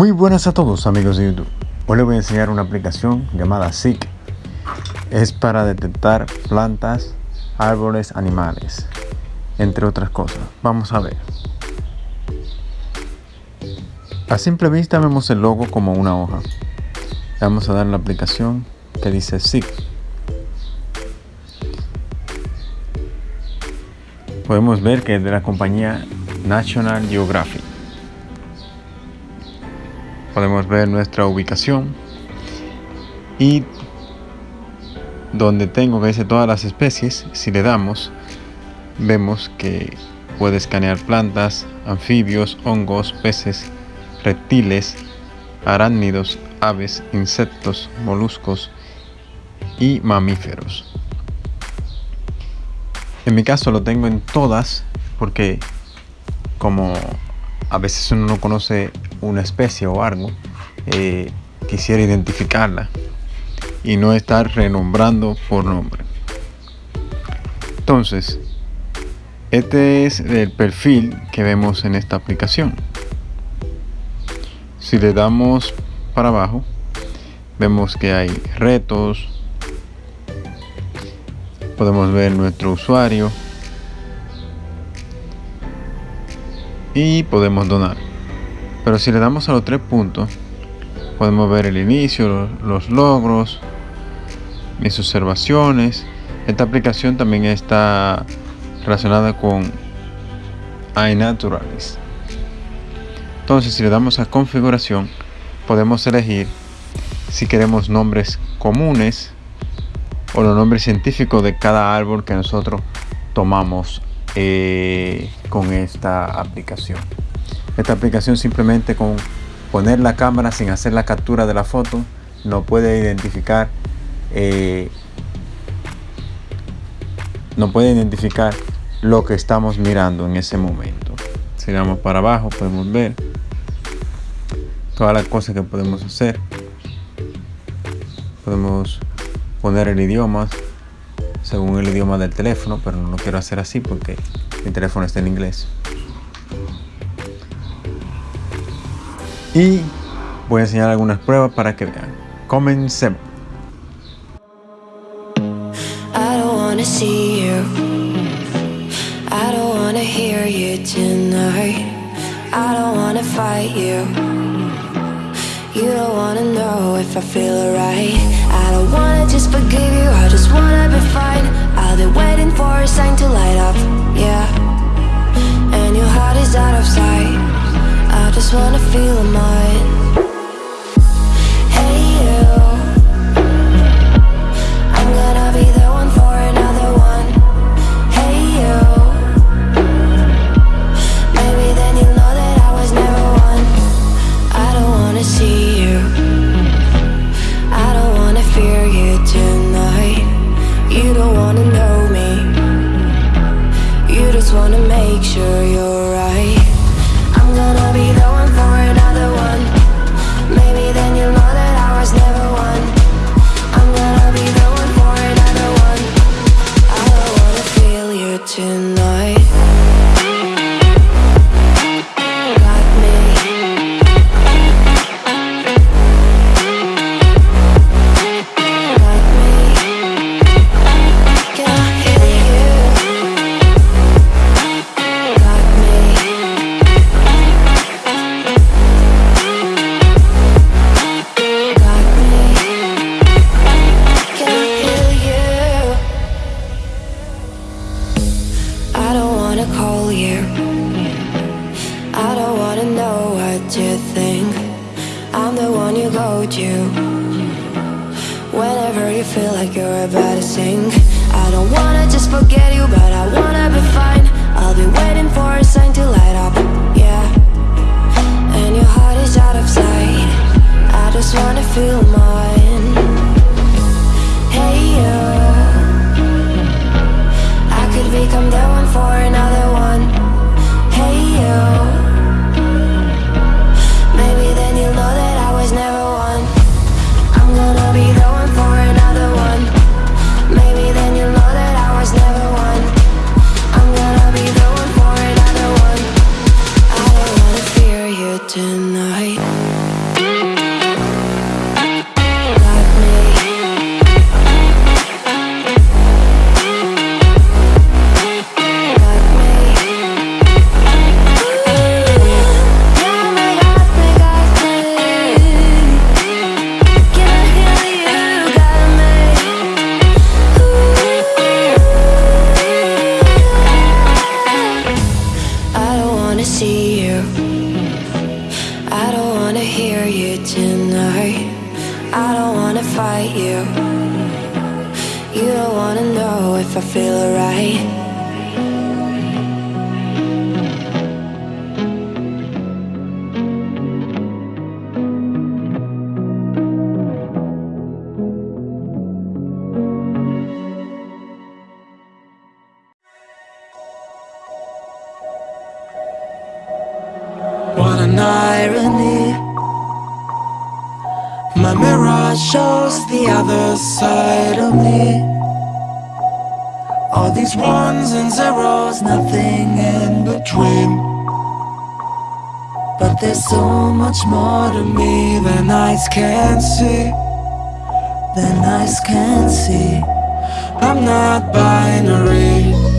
Muy buenas a todos amigos de YouTube. Hoy les voy a enseñar una aplicación llamada Seek. Es para detectar plantas, árboles, animales, entre otras cosas. Vamos a ver. A simple vista vemos el logo como una hoja. vamos a dar la aplicación que dice Seek. Podemos ver que es de la compañía National Geographic podemos ver nuestra ubicación y donde tengo que dice todas las especies. Si le damos vemos que puede escanear plantas anfibios hongos peces reptiles arácnidos aves insectos moluscos y mamíferos. En mi caso lo tengo en todas porque como a veces uno no conoce una especie o algo, eh, quisiera identificarla y no estar renombrando por nombre. Entonces, este es el perfil que vemos en esta aplicación. Si le damos para abajo, vemos que hay retos, podemos ver nuestro usuario y podemos donar. Pero si le damos a los tres puntos, podemos ver el inicio, los logros, mis observaciones. Esta aplicación también está relacionada con iNaturalist. Entonces, si le damos a configuración, podemos elegir si queremos nombres comunes o los nombres científicos de cada árbol que nosotros tomamos eh, con esta aplicación. Esta aplicación simplemente con poner la cámara sin hacer la captura de la foto no puede identificar eh, no puede identificar lo que estamos mirando en ese momento. Si vamos para abajo podemos ver todas las cosas que podemos hacer. Podemos poner el idioma según el idioma del teléfono, pero no lo quiero hacer así porque mi teléfono está en inglés. Y voy a enseñar algunas pruebas para que vean. Comencemos. I don't wanna fight you. You don't wanna know if I feel alright. I don't wanna just forgive you. I just wanna be fine. I'll be waiting for a sign to light up. Yeah. And your heart is out of sight. I just wanna feel mine just wanna make sure you're right. I'm gonna be the Whenever you feel like you're about to sink. I don't wanna just forget you, but I wanna be fine. I'll be waiting for a sign to light up, yeah. And your heart is out of sight. I just wanna feel you. You don't wanna know if I feel alright. My mirror shows the other side of me. All these ones and zeros, nothing in between. But there's so much more to me than eyes can see Than eyes can see. I'm not binary